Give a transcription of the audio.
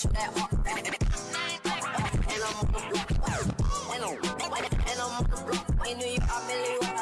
shoot that hard. And I'm on the block. And I'm on the block. In New York, I'm in the York.